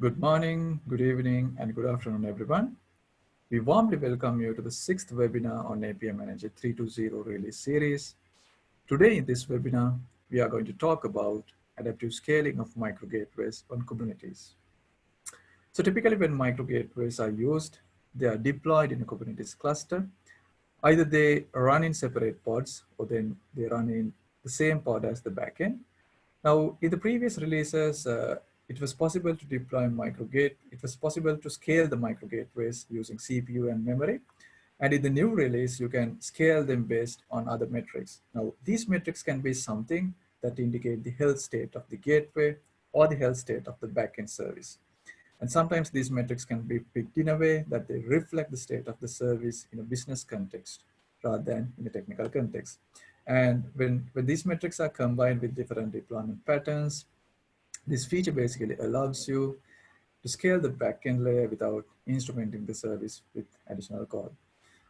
Good morning, good evening, and good afternoon, everyone. We warmly welcome you to the sixth webinar on API Manager 320 release series. Today in this webinar, we are going to talk about adaptive scaling of micro gateways on Kubernetes. So typically when micro gateways are used, they are deployed in a Kubernetes cluster. Either they run in separate pods or then they run in the same pod as the backend. Now, in the previous releases, uh, it was possible to deploy microgate. It was possible to scale the micro gateways using CPU and memory. And in the new release, you can scale them based on other metrics. Now, these metrics can be something that indicate the health state of the gateway or the health state of the backend service. And sometimes these metrics can be picked in a way that they reflect the state of the service in a business context rather than in a technical context. And when, when these metrics are combined with different deployment patterns, this feature basically allows you to scale the backend layer without instrumenting the service with additional code.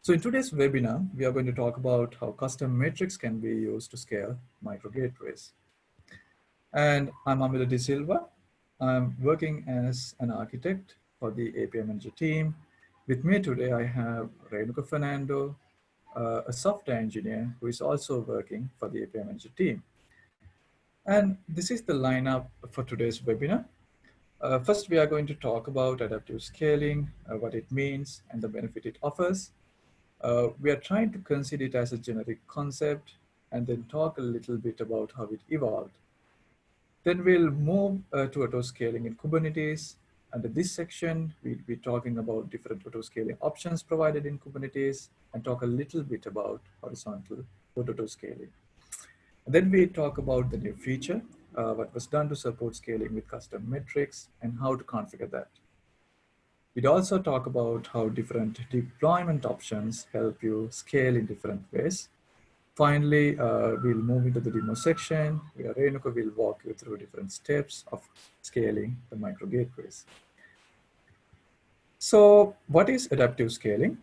So in today's webinar, we are going to talk about how custom metrics can be used to scale micro gateways. And I'm Amila De Silva. I'm working as an architect for the API Manager team. With me today, I have Renuka Fernando, uh, a software engineer who is also working for the API Manager team. And this is the lineup for today's webinar. Uh, first, we are going to talk about adaptive scaling, uh, what it means, and the benefit it offers. Uh, we are trying to consider it as a generic concept and then talk a little bit about how it evolved. Then we'll move uh, to auto-scaling in Kubernetes. Under this section, we'll be talking about different auto-scaling options provided in Kubernetes and talk a little bit about horizontal Then we talk about the new feature, uh, what was done to support scaling with custom metrics and how to configure that. We'd also talk about how different deployment options help you scale in different ways. Finally, uh, we'll move into the demo section where Renuka will walk you through different steps of scaling the micro gateways. So what is adaptive scaling?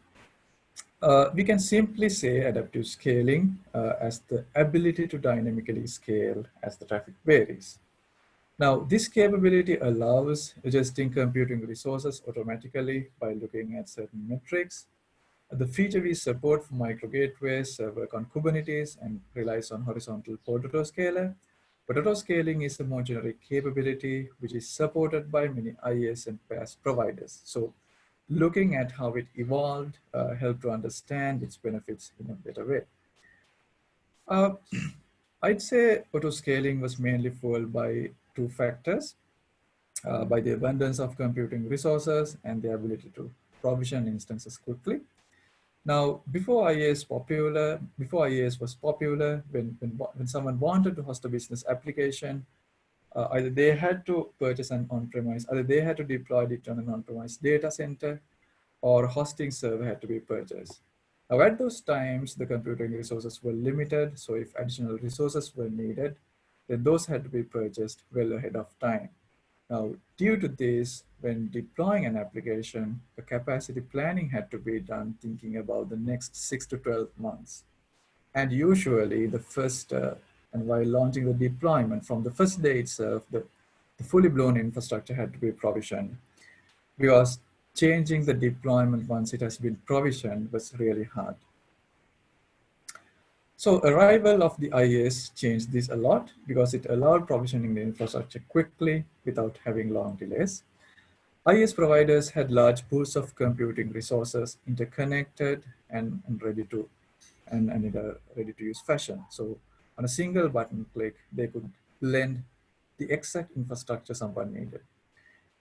Uh, we can simply say adaptive scaling uh, as the ability to dynamically scale as the traffic varies. Now, this capability allows adjusting computing resources automatically by looking at certain metrics. The feature we support for micro gateways uh, work on Kubernetes and relies on horizontal pod autoscaler. But autoscaling is a more generic capability which is supported by many IaaS and PaaS providers. So looking at how it evolved uh, helped to understand its benefits in a better way. Uh, I'd say auto-scaling was mainly fueled by two factors, uh, by the abundance of computing resources and the ability to provision instances quickly. Now, before IaaS popular, before IaaS was popular, when, when, when someone wanted to host a business application, uh, either they had to purchase an on-premise, either they had to deploy it on an on-premise data center, or hosting server had to be purchased. Now at those times, the computing resources were limited, so if additional resources were needed, then those had to be purchased well ahead of time. Now, due to this, when deploying an application, the capacity planning had to be done thinking about the next six to 12 months. And usually the first uh, and while launching the deployment from the first day itself, the, the fully blown infrastructure had to be provisioned because changing the deployment once it has been provisioned was really hard. So arrival of the IaaS changed this a lot because it allowed provisioning the infrastructure quickly without having long delays. IaaS providers had large pools of computing resources interconnected and, and ready to and, and in a ready to use fashion. So on a single button click, they could lend the exact infrastructure someone needed.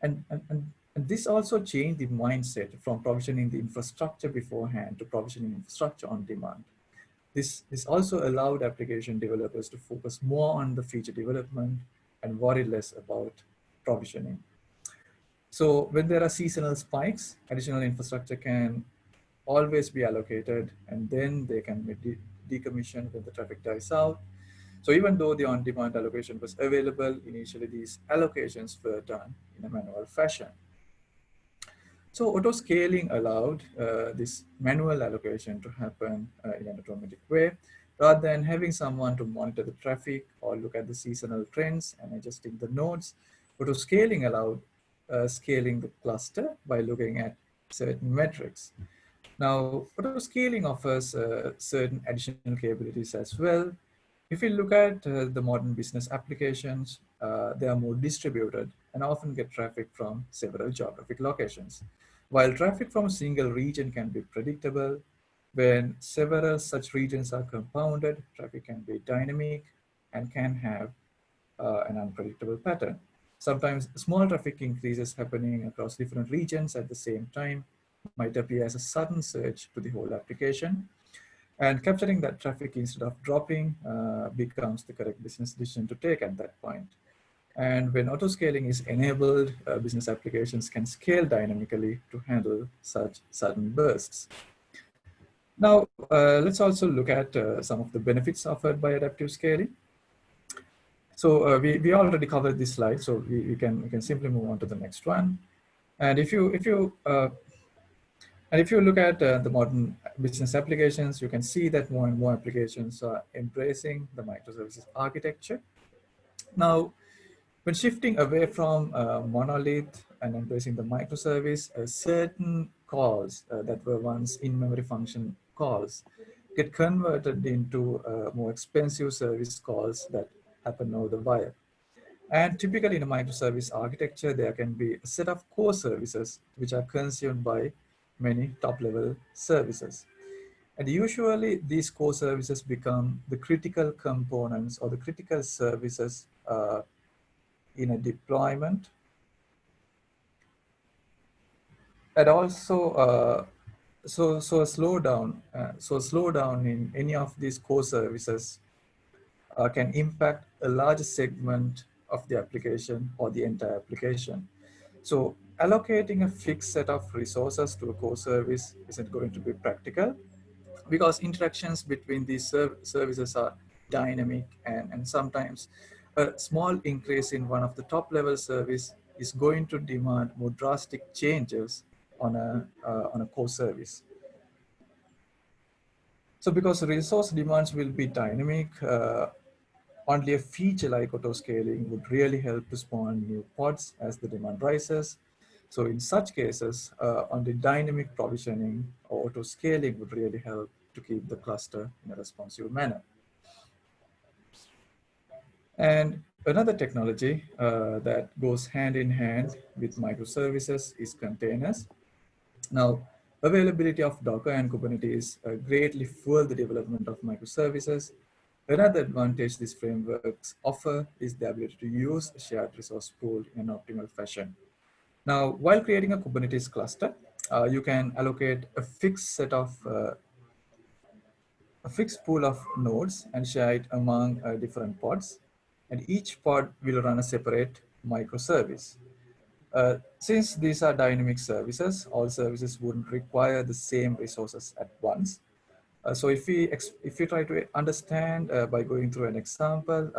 And, and, and, and this also changed the mindset from provisioning the infrastructure beforehand to provisioning infrastructure on demand. This, this also allowed application developers to focus more on the feature development and worry less about provisioning. So when there are seasonal spikes, additional infrastructure can always be allocated and then they can be decommissioned when the traffic dies out. So even though the on-demand allocation was available, initially these allocations were done in a manual fashion. So auto scaling allowed uh, this manual allocation to happen uh, in an automatic way rather than having someone to monitor the traffic or look at the seasonal trends and adjusting the nodes. Auto scaling allowed uh, scaling the cluster by looking at certain metrics. Now, auto scaling offers uh, certain additional capabilities as well. If we look at uh, the modern business applications, uh, they are more distributed and often get traffic from several geographic locations. While traffic from a single region can be predictable, when several such regions are compounded, traffic can be dynamic and can have uh, an unpredictable pattern. Sometimes small traffic increases happening across different regions at the same time might appear as a sudden surge to the whole application. And capturing that traffic instead of dropping uh, becomes the correct business decision to take at that point. And when auto scaling is enabled, uh, business applications can scale dynamically to handle such sudden bursts. Now, uh, let's also look at uh, some of the benefits offered by adaptive scaling. So uh, we, we already covered this slide, so we, we, can, we can simply move on to the next one. And if you, if you, uh, and if you look at uh, the modern business applications, you can see that more and more applications are embracing the microservices architecture. Now, when shifting away from uh, monolith and embracing the microservice, certain calls that were once in-memory function calls get converted into uh, more expensive service calls that happen over the wire. And typically in a microservice architecture, there can be a set of core services which are consumed by many top-level services. And usually these core services become the critical components or the critical services uh, in a deployment. And also uh, so so a slowdown uh, so a slowdown in any of these core services uh, can impact a large segment of the application or the entire application so allocating a fixed set of resources to a core service isn't going to be practical because interactions between these serv services are dynamic and, and sometimes a small increase in one of the top level service is going to demand more drastic changes on a, uh, on a core service. So because resource demands will be dynamic, uh, only a feature like auto scaling would really help to spawn new pods as the demand rises. So in such cases, uh, only dynamic provisioning or auto scaling would really help to keep the cluster in a responsive manner. And another technology uh, that goes hand in hand with microservices is containers. Now, availability of Docker and Kubernetes uh, greatly fuel the development of microservices. Another advantage these frameworks offer is the ability to use a shared resource pool in an optimal fashion. Now, while creating a Kubernetes cluster, uh, you can allocate a fixed set of uh, a fixed pool of nodes and share it among uh, different pods. And each pod will run a separate microservice. Uh, since these are dynamic services, all services wouldn't require the same resources at once. Uh, so if we if we try to understand uh, by going through an example,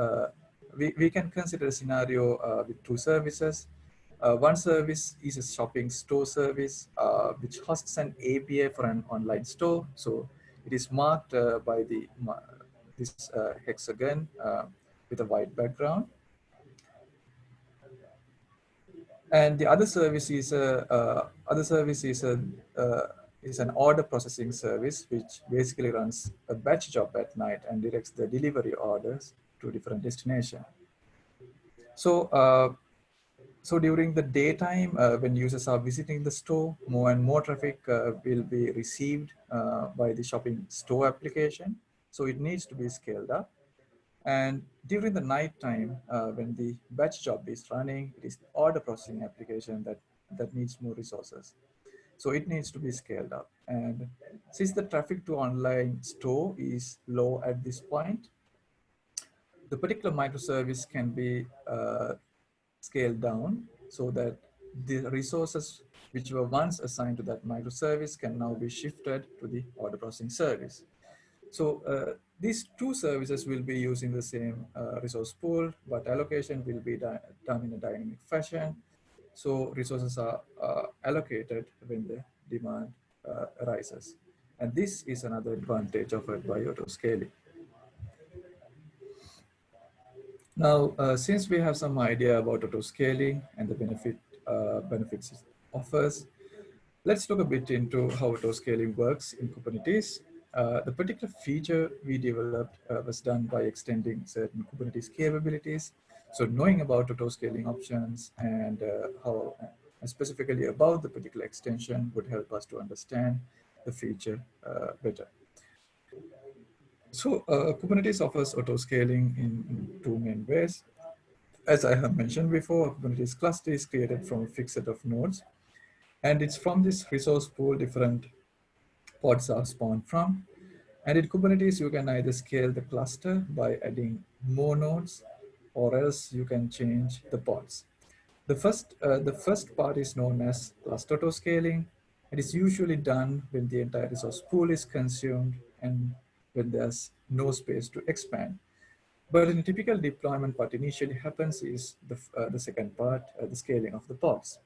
we, we can consider a scenario with two services. One service is a shopping store service, which hosts an API for an online store. So it is marked by the this hexagon with a white background. And the other service is a uh, other service is a uh, is an order processing service which basically runs a batch job at night and directs the delivery orders to different destination. So uh, so during the daytime, uh, when users are visiting the store, more and more traffic uh, will be received uh, by the shopping store application. So it needs to be scaled up. And during the night time, uh, when the batch job is running, it is the order processing application that, that needs more resources. So it needs to be scaled up. And since the traffic to online store is low at this point, the particular microservice can be uh, scaled down so that the resources which were once assigned to that microservice can now be shifted to the order processing service. So uh, these two services will be using the same uh, resource pool, but allocation will be done in a dynamic fashion. So resources are uh, allocated when the demand uh, arises. And this is another advantage by auto scaling. Now, uh, since we have some idea about auto scaling and the benefit uh, benefits it offers. Let's look a bit into how autoscaling works in Kubernetes. Uh, the particular feature we developed uh, was done by extending certain Kubernetes capabilities. So knowing about autoscaling options and uh, how and specifically about the particular extension would help us to understand the feature uh, better. So uh, Kubernetes offers autoscaling in, two main ways. As I have mentioned before, Kubernetes cluster is created from a fixed set of nodes. And it's from this resource pool different pods are spawned from. And in Kubernetes, you can either scale the cluster by adding more nodes, or else you can change the pods. The first, uh, the first part is known as cluster autoscaling. It is usually done when the entire resource pool is consumed and when there's no space to expand. But in typical deployment, what initially happens is the, uh, the second part, uh, the scaling of the pods.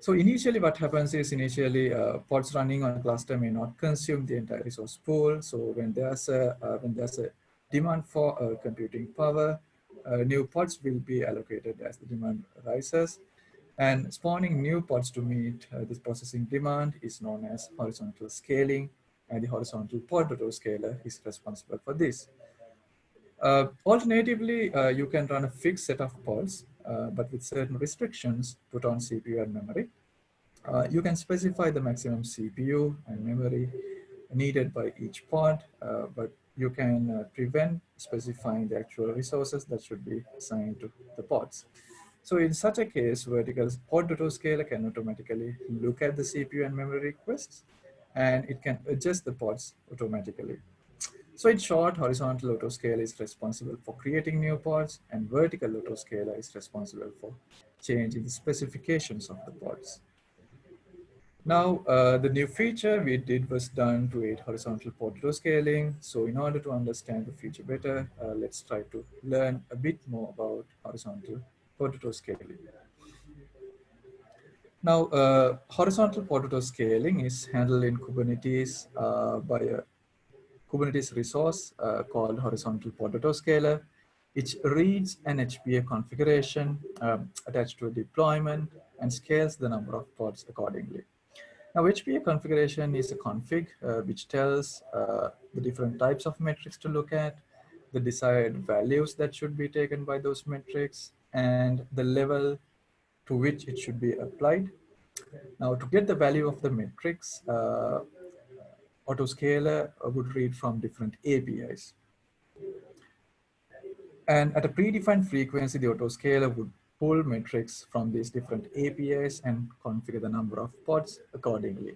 So initially what happens is initially uh, pods running on a cluster may not consume the entire resource pool. So when there's a, uh, when there's a demand for uh, computing power, uh, new pods will be allocated as the demand rises. And spawning new pods to meet this processing demand is known as horizontal scaling and the horizontal pod autoscaler is responsible for this. Uh, alternatively, uh, you can run a fixed set of pods, uh, but with certain restrictions put on CPU and memory. Uh, you can specify the maximum CPU and memory needed by each pod, uh, but you can uh, prevent specifying the actual resources that should be assigned to the pods. So in such a case, vertical pod autoscaler can automatically look at the CPU and memory requests and it can adjust the pods automatically. So in short, horizontal autoscaler is responsible for creating new pods and vertical autoscaler is responsible for changing the specifications of the pods. Now, uh, the new feature we did was done to aid horizontal pod autoscaling. So in order to understand the feature better, uh, let's try to learn a bit more about horizontal pod autoscaling. Now, uh, horizontal pod autoscaling is handled in Kubernetes uh, by a Kubernetes resource uh, called horizontal pod autoscaler. It reads an HPA configuration um, attached to a deployment and scales the number of pods accordingly. Now, HPA configuration is a config uh, which tells uh, the different types of metrics to look at, the desired values that should be taken by those metrics, and the level to which it should be applied. Now to get the value of the metrics, uh, autoscaler would read from different APIs. And at a predefined frequency, the autoscaler would pull metrics from these different APIs and configure the number of pods accordingly.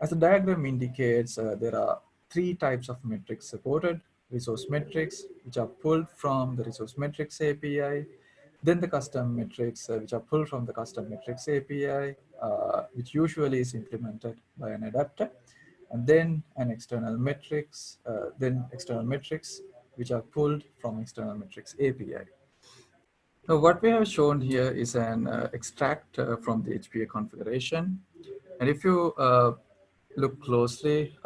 As the diagram indicates, uh, there are three types of metrics supported. Resource metrics, which are pulled from the resource metrics API, then the custom metrics, uh, which are pulled from the custom metrics API, uh, which usually is implemented by an adapter, and then an external metrics, uh, then external metrics, which are pulled from external metrics API. Now, what we have shown here is an uh, extract uh, from the HPA configuration. And if you uh, look closely,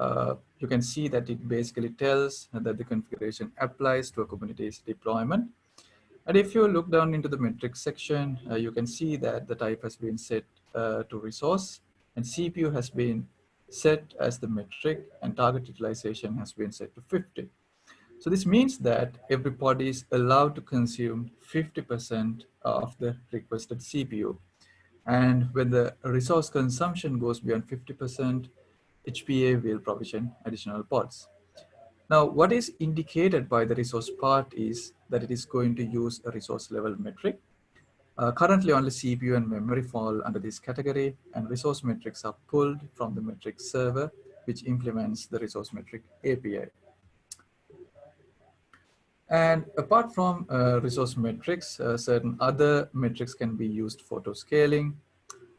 you can see that it basically tells that the configuration applies to a Kubernetes deployment. And if you look down into the metrics section, uh, you can see that the type has been set uh, to resource and CPU has been set as the metric and target utilization has been set to 50. So this means that every pod is allowed to consume 50% of the requested CPU. And when the resource consumption goes beyond 50%, HPA will provision additional pods. Now, what is indicated by the resource part is that it is going to use a resource level metric. Uh, currently, only CPU and memory fall under this category, and resource metrics are pulled from the metric server, which implements the resource metric API. And apart from uh, resource metrics, uh, certain other metrics can be used for auto scaling,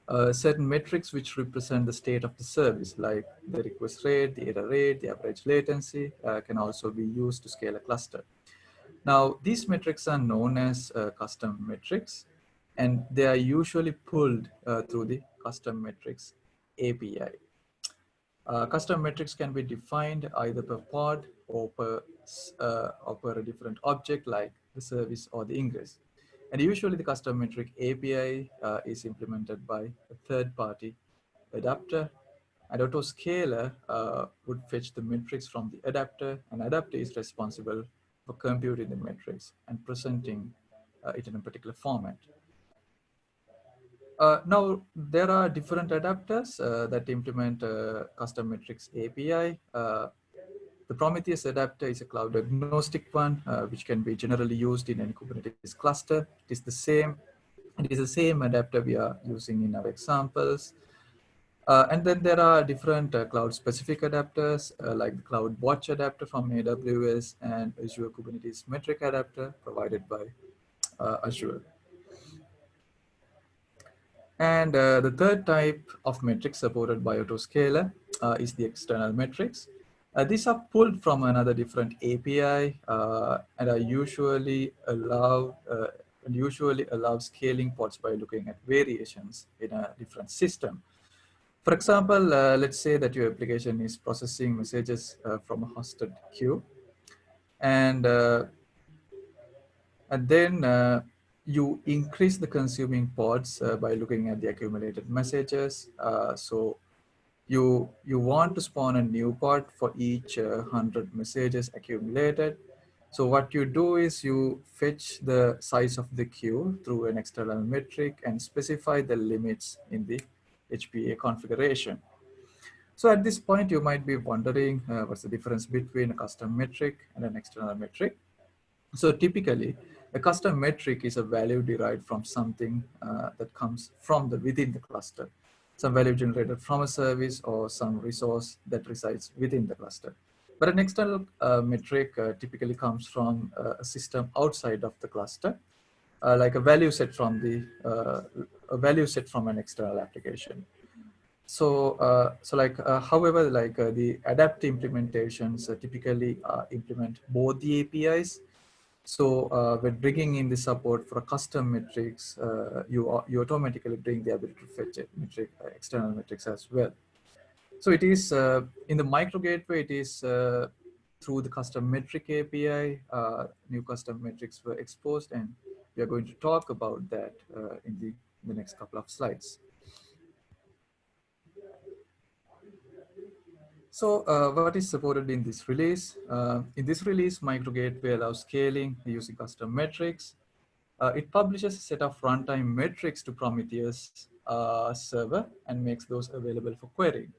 uh, certain metrics which represent the state of the service, like the request rate, the error rate, the average latency, uh, can also be used to scale a cluster. Now, these metrics are known as uh, custom metrics, and they are usually pulled uh, through the custom metrics API. Uh, custom metrics can be defined either per pod or per, or per a different object like the service or the ingress. And usually the custom metric API uh, is implemented by a third party adapter. And autoscaler uh, would fetch the metrics from the adapter and adapter is responsible for computing the metrics and presenting uh, it in a particular format. Uh, now, there are different adapters uh, that implement uh, custom metrics API. Uh, the Prometheus adapter is a cloud agnostic one, uh, which can be generally used in any Kubernetes cluster. It is the same. It is the same adapter we are using in our examples. Uh, and then there are different cloud specific adapters like the Cloud Watch adapter from AWS and Azure Kubernetes metric adapter provided by Azure. And uh, the third type of metrics supported by Autoscaler uh, is the external metrics. Uh, these are pulled from another different API uh, and are usually allow uh, usually allow scaling pods by looking at variations in a different system. For example, uh, let's say that your application is processing messages from a hosted queue, and and then you increase the consuming pods uh, by looking at the accumulated messages. Uh, so you, you want to spawn a new pod for each uh, 100 messages accumulated. So what you do is you fetch the size of the queue through an external metric and specify the limits in the HPA configuration. So at this point, you might be wondering uh, what's the difference between a custom metric and an external metric. So typically, a custom metric is a value derived from something uh, that comes from the within the cluster. Some value generated from a service or some resource that resides within the cluster. But an external uh, metric uh, typically comes from uh, a system outside of the cluster, uh, like a value set from the uh, a value set from an external application. So, so like, however, like the adapt implementations typically implement both the APIs so uh, when bringing in the support for custom metrics, uh, you, you automatically bring the ability to fetch it, metric, uh, external metrics as well. So it is uh, in the micro gateway, it is uh, through the custom metric API, uh, new custom metrics were exposed and we are going to talk about that in the, in the next couple of slides. So uh, what is supported in this release? Uh, in this release, MicroGateway allows scaling using custom metrics. Uh, it publishes a set of runtime metrics to Prometheus uh, server and makes those available for querying.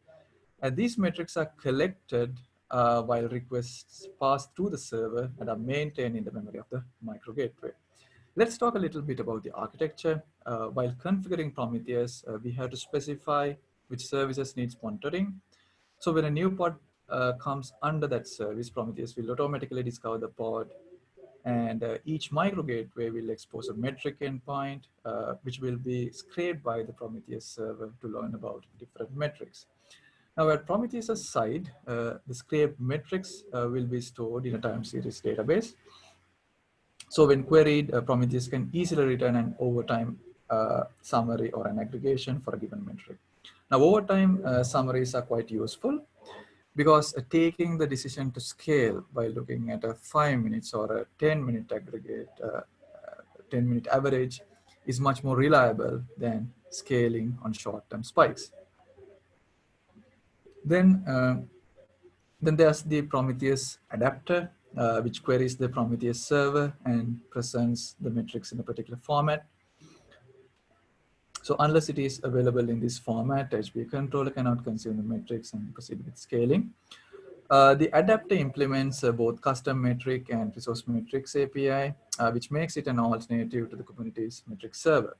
And these metrics are collected uh, while requests pass through the server and are maintained in the memory of the MicroGateway. Let's talk a little bit about the architecture. Uh, while configuring Prometheus, we have to specify which services needs monitoring so when a new pod uh, comes under that service, Prometheus will automatically discover the pod and uh, each micro gateway will expose a metric endpoint, uh, which will be scraped by the Prometheus server to learn about different metrics. Now at Prometheus' side, uh, the scraped metrics uh, will be stored in a time series database. So when queried, uh, Prometheus can easily return an overtime summary or an aggregation for a given metric. Now, over time, uh, summaries are quite useful because uh, taking the decision to scale by looking at a five minutes or a 10 minute aggregate, uh, 10 minute average is much more reliable than scaling on short-term spikes. Then, uh, then there's the Prometheus adapter, uh, which queries the Prometheus server and presents the metrics in a particular format. So unless it is available in this format, HPA controller cannot consume the metrics and proceed with scaling. Uh, the adapter implements uh, both custom metric and resource metrics API, uh, which makes it an alternative to the Kubernetes metric server.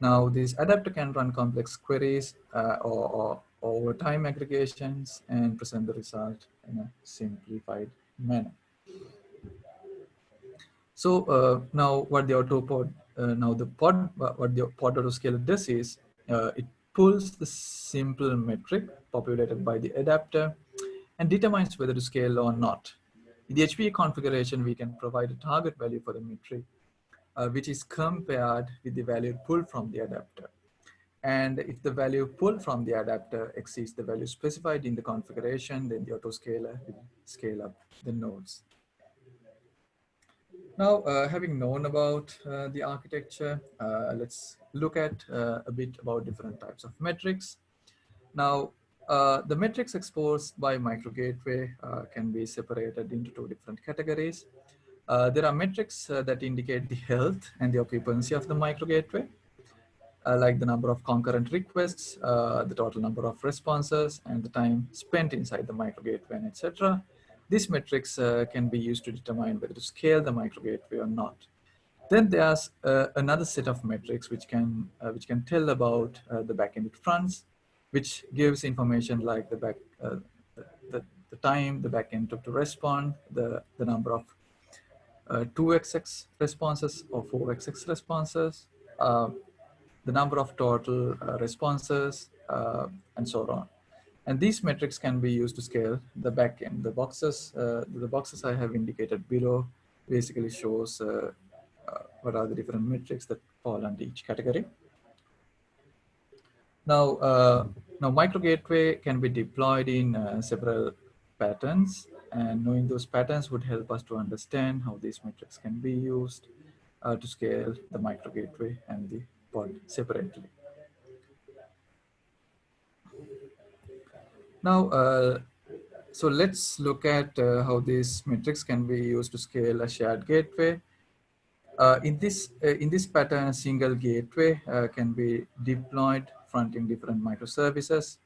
Now, this adapter can run complex queries uh, or, or over time aggregations and present the result in a simplified manner. So uh, now what the autopod uh, now the pod, what the pod autoscaler does is uh, it pulls the simple metric populated by the adapter and determines whether to scale or not. In the HPA configuration, we can provide a target value for the metric, uh, which is compared with the value pulled from the adapter. And if the value pulled from the adapter exceeds the value specified in the configuration, then the autoscaler will scale up the nodes. Now, uh, having known about uh, the architecture, uh, let's look at uh, a bit about different types of metrics. Now, uh, the metrics exposed by micro gateway uh, can be separated into two different categories. there are metrics that indicate the health and the occupancy of the micro gateway, like the number of concurrent requests, the total number of responses, and the time spent inside the micro gateway, etc. These metrics uh, can be used to determine whether to scale the micro gateway or not. Then there's uh, another set of metrics which can uh, which can tell about uh, the backend fronts, which gives information like the back uh, the, the time the backend took to respond, the the number of 2xx responses or 4xx responses, the number of total responses, and so on. And these metrics can be used to scale the backend. The boxes, uh, the boxes I have indicated below basically shows uh, uh, what are the different metrics that fall under each category. Now, uh, now micro gateway can be deployed in uh, several patterns and knowing those patterns would help us to understand how these metrics can be used uh, to scale the micro gateway and the pod separately. Now, uh, so let's look at uh, how these metrics can be used to scale a shared gateway. Uh, in this uh, in this pattern, a single gateway uh, can be deployed fronting different microservices.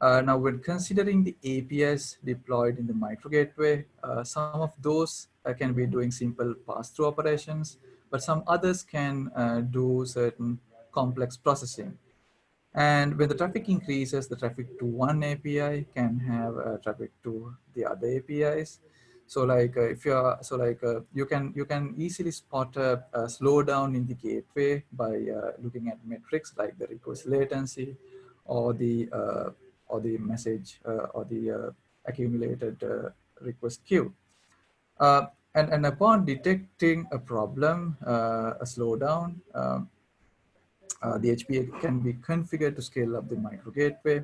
Uh, now, when considering the APIs deployed in the micro gateway, some of those can be doing simple pass-through operations, but some others can do certain complex processing. And when the traffic increases, the traffic to one API can have uh, traffic to the other APIs. So like uh, if you're, so like uh, you can you can easily spot a, a slowdown in the gateway by uh, looking at metrics like the request latency or the uh, or the message uh, or the accumulated request queue. and, and upon detecting a problem, a slowdown, um, uh, the HPA can be configured to scale up the micro gateway.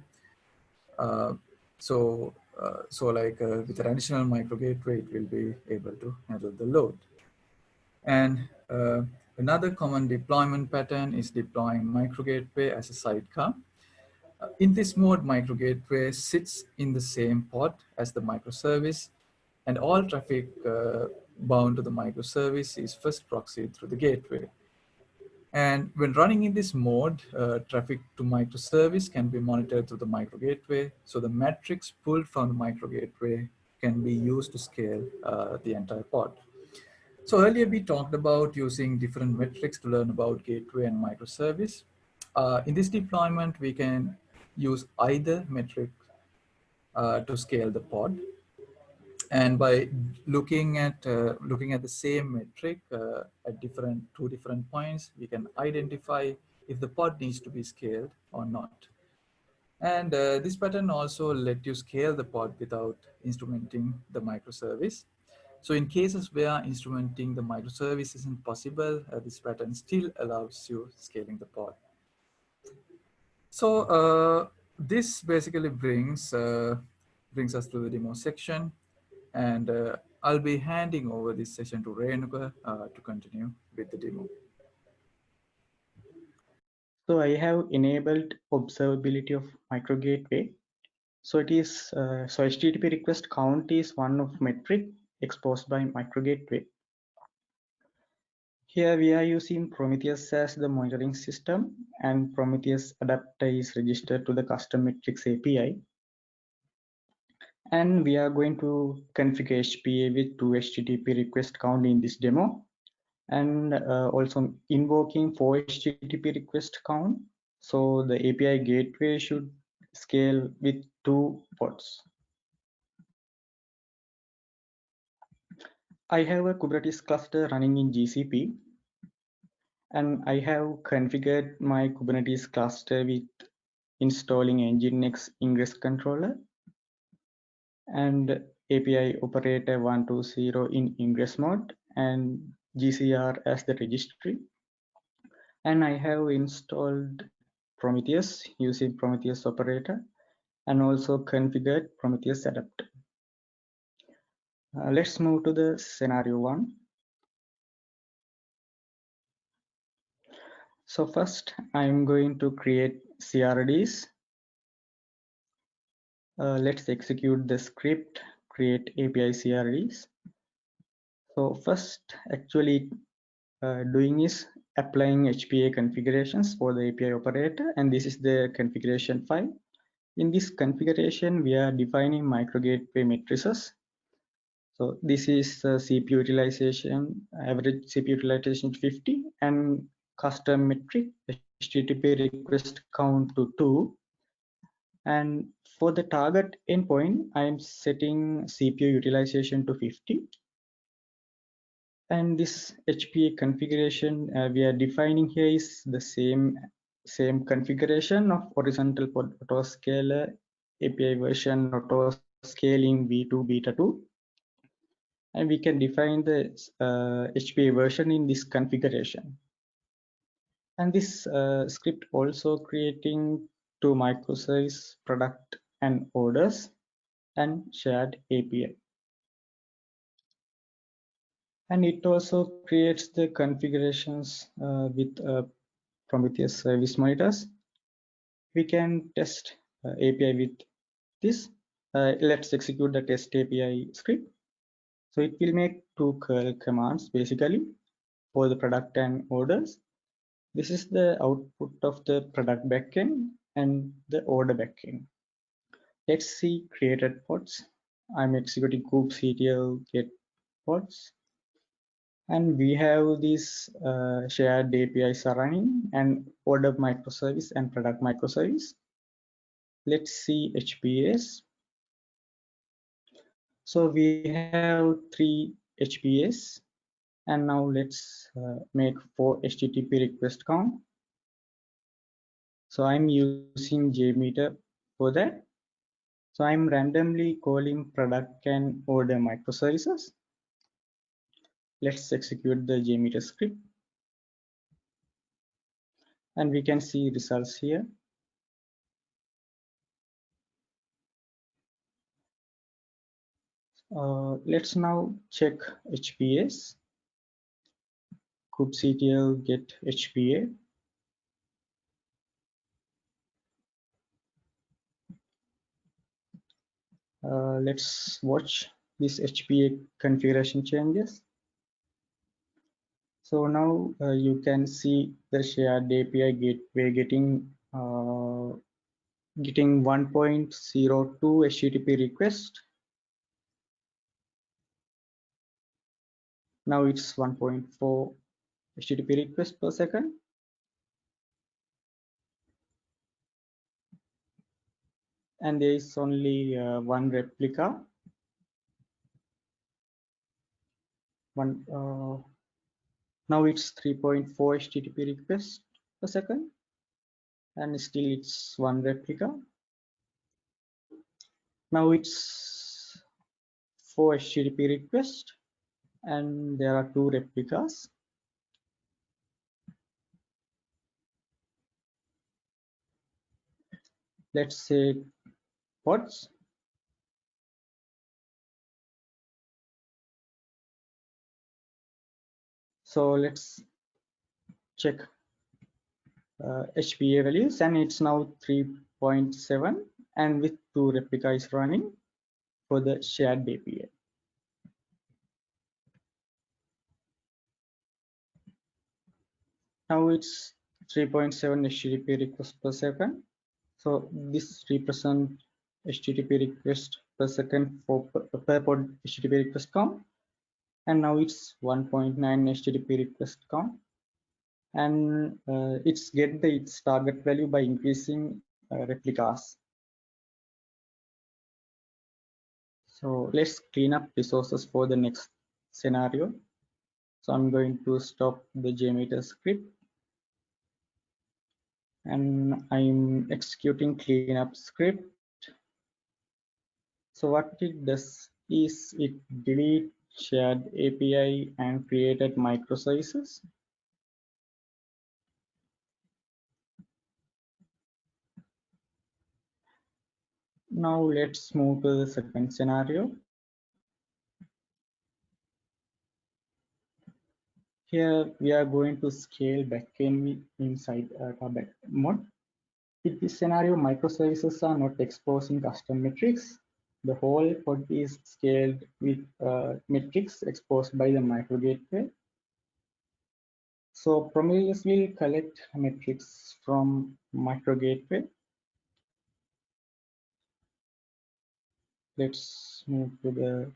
Uh, so, uh, so like uh, with an additional micro gateway, it will be able to handle the load. And uh, another common deployment pattern is deploying micro gateway as a sidecar. In this mode, micro gateway sits in the same pod as the microservice and all traffic bound to the microservice is first proxied through the gateway. And when running in this mode, uh, traffic to microservice can be monitored through the micro gateway. So the metrics pulled from the micro gateway can be used to scale uh, the entire pod. So earlier we talked about using different metrics to learn about gateway and microservice. Uh, in this deployment, we can use either metric uh, to scale the pod and by looking at uh, looking at the same metric uh, at different two different points we can identify if the pod needs to be scaled or not. And uh, this pattern also let you scale the pod without instrumenting the microservice. So in cases where instrumenting the microservice isn't possible uh, this pattern still allows you scaling the pod so uh, this basically brings uh, brings us to the demo section and uh, I'll be handing over this session to Renuka uh, to continue with the demo. So I have enabled observability of micro gateway. So it is, uh, so HTTP request count is one of metric exposed by micro gateway. Here we are using Prometheus as the monitoring system and Prometheus adapter is registered to the custom metrics API and we are going to configure HPA with two HTTP request count in this demo and uh, also invoking four HTTP request count. So the API gateway should scale with two pods. I have a Kubernetes cluster running in GCP and I have configured my Kubernetes cluster with installing Nginx ingress controller and API operator 120 in ingress mode and GCR as the registry. And I have installed Prometheus using Prometheus operator and also configured Prometheus adapter. Uh, let's move to the scenario one. So first I'm going to create CRDs uh, let's execute the script, create API CRDs. So first actually uh, doing is applying HPA configurations for the API operator and this is the configuration file. In this configuration we are defining micro gateway matrices. So this is uh, CPU utilization, average CPU utilization 50 and custom metric HTTP request count to 2 and for the target endpoint I am setting CPU utilization to 50 and this HPA configuration uh, we are defining here is the same same configuration of horizontal autoscaler API version auto scaling v2 beta 2 and we can define the uh, HPA version in this configuration. And this uh, script also creating two microservice product and orders and shared API and it also creates the configurations uh, with uh, Prometheus service monitors. We can test uh, API with this. Uh, let's execute the test API script. So it will make two curl commands basically for the product and orders. This is the output of the product backend and the order backend. Let's see created pods. I'm executing kubectl get pods and we have these uh, shared APIs are running and order microservice and product microservice. Let's see HPS. So we have three HPS and now let's uh, make four HTTP request count. So I'm using JMeter for that. So I'm randomly calling product and order microservices. Let's execute the JMeter script. And we can see results here. Uh, let's now check HPAs kubectl get HPA uh, let's watch this HPA configuration changes so now uh, you can see the shared API gateway getting uh, getting 1.02 HTTP request. Now it's 1.4 HTTP request per second. And there is only uh, one replica. One uh, now it's 3.4 http requests per second and still it's one replica now it's 4 http requests and there are two replicas let's say pods so let's check uh, HPA values and it's now 3.7 and with two replicas running for the shared API. Now it's 3.7 HTTP requests per second. So this represents HTTP request per second for per pod HTTP request count and now it's 1.9 HTTP request count and uh, it's get the its target value by increasing uh, replicas. So let's clean up resources for the next scenario. So I'm going to stop the JMeter script and I'm executing cleanup script. So what it does is it delete shared API and created microservices. Now let's move to the second scenario. here we are going to scale backend inside uh, Target mode. In this scenario, microservices are not exposing custom metrics. The whole pod is scaled with uh, metrics exposed by the micro gateway. So Prometheus will collect metrics from micro gateway. Let's move to the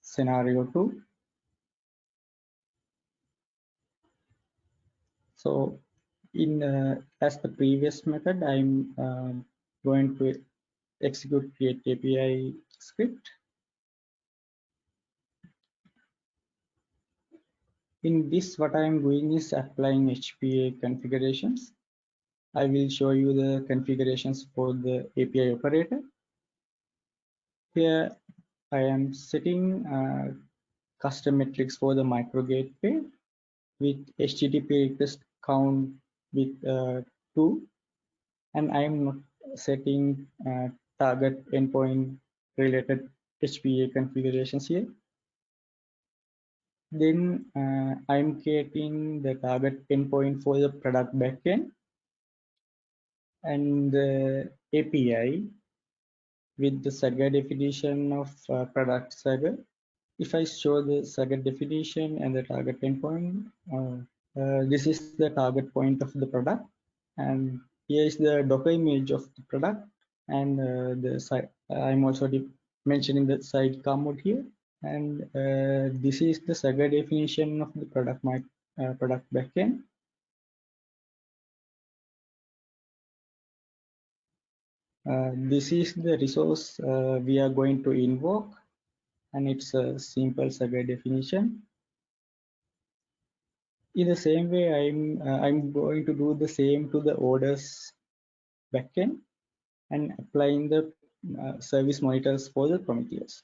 scenario two. So in uh, as the previous method, I'm uh, going to execute create API script. In this, what I'm doing is applying HPA configurations. I will show you the configurations for the API operator. Here, I am setting uh, custom metrics for the micro gateway with HTTP request count with uh, 2 and I am not setting uh, target endpoint related HPA configurations here. Then uh, I'm creating the target endpoint for the product backend and the API with the Swagger definition of uh, product Swagger. If I show the Swagger definition and the target endpoint, uh, uh, this is the target point of the product and here is the docker image of the product and uh, the side i'm also mentioning the sidecar mode here. And uh, this is the Swagger definition of the product my uh, product backend. Uh, this is the resource uh, we are going to invoke and it's a simple Swagger definition. In the same way i'm uh, i'm going to do the same to the orders backend and applying the uh, service monitors for the prometheus.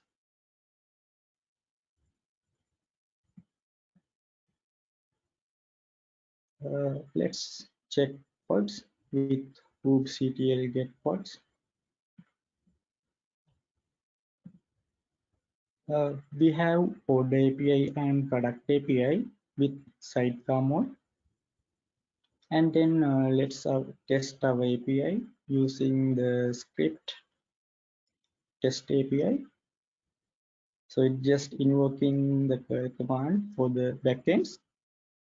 Uh, let's check pods. With kubectl get pods. Uh, we have order api and product api with sidecar mode and then uh, let's uh, test our API using the script test API so it's just invoking the command for the backends.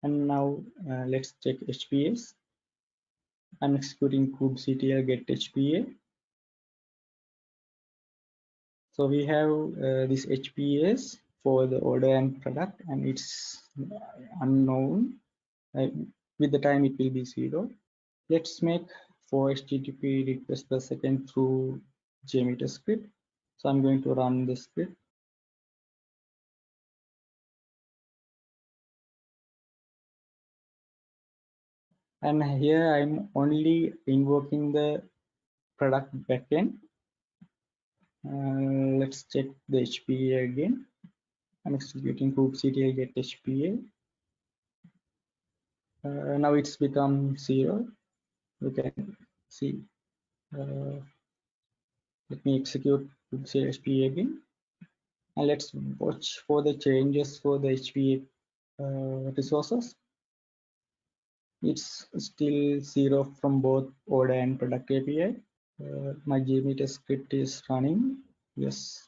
And now uh, let's check HPAs I'm executing kubectl get HPA so we have uh, this HPAs for the order and product and it's unknown with the time it will be zero. Let's make four http requests per second through jmeter script. So i'm going to run the script. And here i'm only invoking the product backend. Uh, let's check the hpa again. I'm executing kubectl get HPA. Uh, now it's become zero. You can see. Uh, let me execute HPA again. And let's watch for the changes for the HPA uh, resources. It's still zero from both order and product API. Uh, my JMeter script is running. Yes,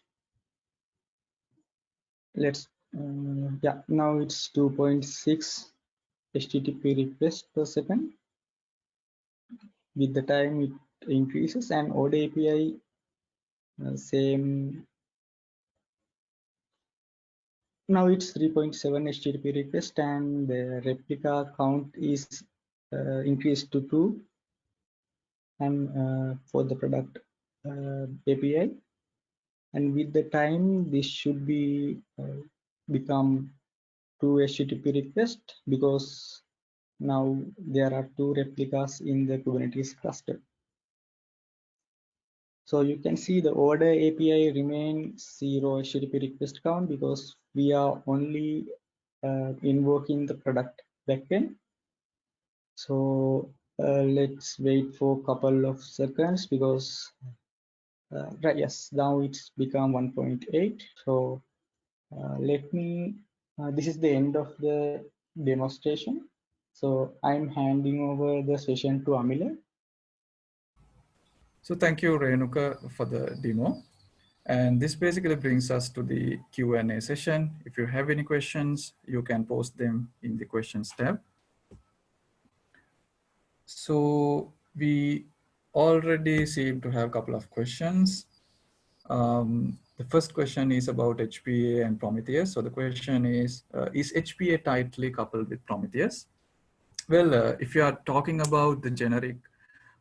let's uh, yeah now it's 2.6 http request per second. With the time it increases and order api uh, same. Now it's 3.7 http request and the replica count is uh, increased to 2 and uh, for the product uh, api and with the time this should be uh, become two http request because now there are two replicas in the kubernetes cluster. So you can see the order api remains zero http request count because we are only uh, invoking the product backend. So uh, let's wait for a couple of seconds because uh, right yes now it's become 1.8 so uh, let me uh, this is the end of the demonstration. So I'm handing over the session to Amila. So thank you, Renuka, for the demo. And this basically brings us to the Q&A session. If you have any questions, you can post them in the questions tab. So we already seem to have a couple of questions. Um, the first question is about HPA and Prometheus. So the question is, uh, is HPA tightly coupled with Prometheus? Well, uh, if you are talking about the generic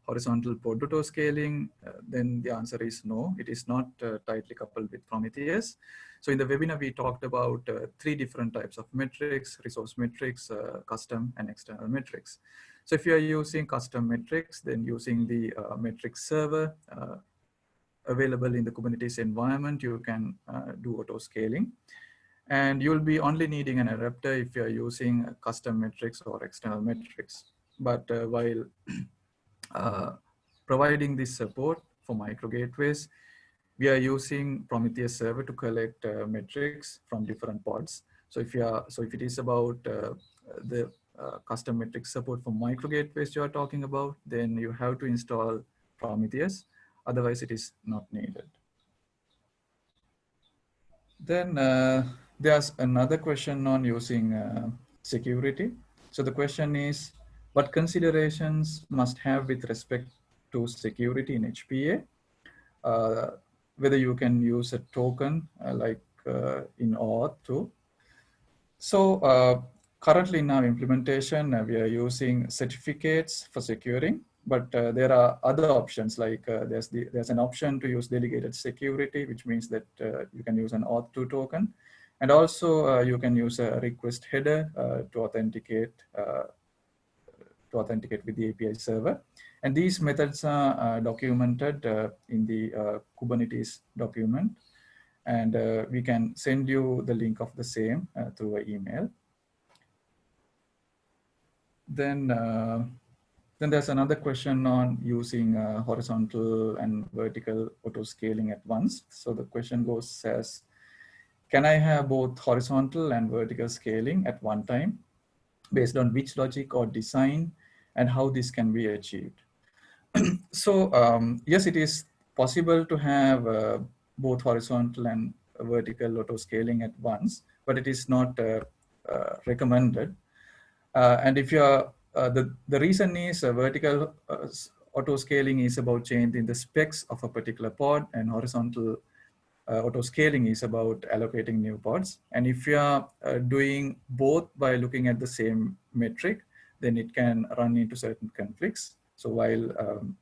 horizontal pod scaling, uh, then the answer is no, it is not uh, tightly coupled with Prometheus. So in the webinar, we talked about uh, three different types of metrics, resource metrics, uh, custom and external metrics. So if you are using custom metrics, then using the metrics server available in the Kubernetes environment, you can do auto scaling. And you'll be only needing an adapter if you're using custom metrics or external metrics. But while uh, providing this support for micro gateways, we are using Prometheus server to collect uh, metrics from different pods. So if you are, so if it is about uh, the uh, custom metric support for micro gateways you are talking about, then you have to install Prometheus. Otherwise, it is not needed. Then uh, there's another question on using uh, security. So the question is, what considerations must have with respect to security in HPA? Uh, whether you can use a token uh, like uh, in OAuth 2. So uh, currently in our implementation, we are using certificates for securing, but uh, there are other options like there's, the, there's an option to use delegated security, which means that you can use an OAuth2 token. And also you can use a request header to authenticate to authenticate with the API server. And these methods are uh, documented uh, in the uh, Kubernetes document. And uh, we can send you the link of the same uh, through an email. Then, uh, then there's another question on using horizontal and vertical auto scaling at once. So the question goes as, can I have both horizontal and vertical scaling at one time? based on which logic or design and how this can be achieved. so um, yes, it is possible to have uh, both horizontal and vertical auto scaling at once, but it is not uh, uh, recommended. Uh, and if you are, uh, the, the reason is uh, vertical auto scaling is about changing the specs of a particular pod and horizontal uh, auto scaling is about allocating new pods. And if you are uh, doing both by looking at the same metric, then it can run into certain conflicts. So while um,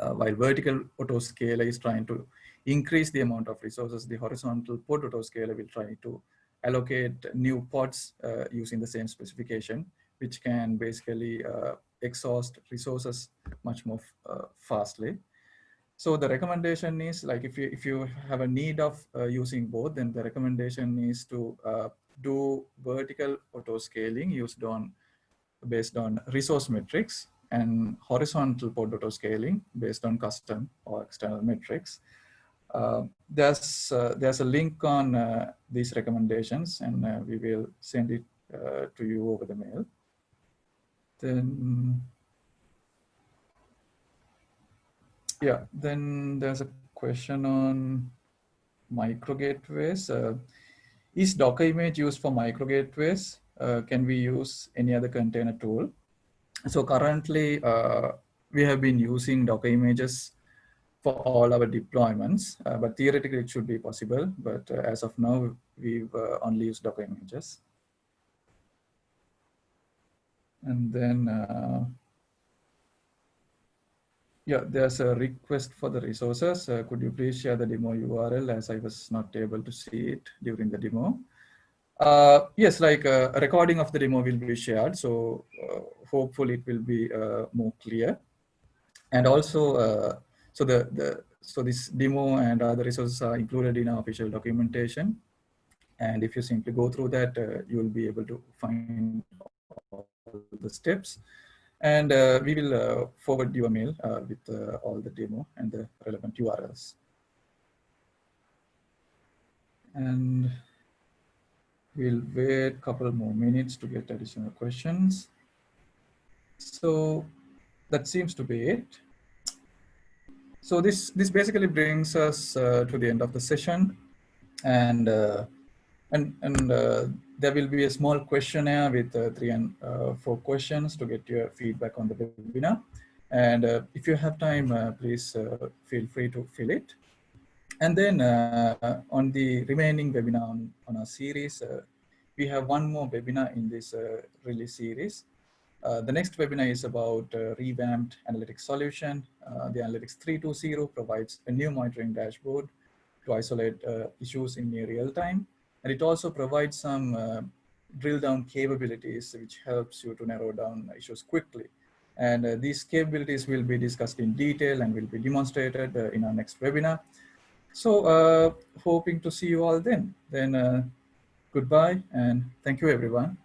uh, while vertical autoscaler is trying to increase the amount of resources, the horizontal pod autoscaler will try to allocate new pods uh, using the same specification, which can basically uh, exhaust resources much more uh, fastly. So the recommendation is like if you if you have a need of uh, using both, then the recommendation is to uh, do vertical auto scaling used on based on resource metrics and horizontal pod auto scaling based on custom or external metrics. Uh, there's uh, there's a link on these recommendations, and we will send it to you over the mail. Then yeah, then there's a question on micro gateways. Uh, is Docker image used for micro gateways? Uh, can we use any other container tool? So currently, uh, we have been using Docker images for all our deployments, uh, but theoretically it should be possible. But uh, as of now, we've uh, only used Docker images. And then yeah, there's a request for the resources. Uh, could you please share the demo URL as I was not able to see it during the demo? Uh, yes, like uh, a recording of the demo will be shared. So uh, hopefully it will be uh, more clear. And also, uh, so the, the so this demo and other resources are included in our official documentation. And if you simply go through that, you will be able to find the steps. And uh, we will uh, forward you a mail uh, with all the demo and the relevant URLs. And We'll wait a couple more minutes to get additional questions. So that seems to be it. So this, this basically brings us uh, to the end of the session. And, uh, and, and uh, there will be a small questionnaire with uh, three and uh, four questions to get your feedback on the webinar. And uh, if you have time, please feel free to fill it. And then on the remaining webinar on, on our series, we have one more webinar in this release series. Uh, the next webinar is about uh, revamped analytics solution. Uh, the Analytics 320 provides a new monitoring dashboard to isolate issues in near real time. And it also provides some drill down capabilities, which helps you to narrow down issues quickly. And uh, these capabilities will be discussed in detail and will be demonstrated uh, in our next webinar. So uh, hoping to see you all then. Then goodbye and thank you everyone.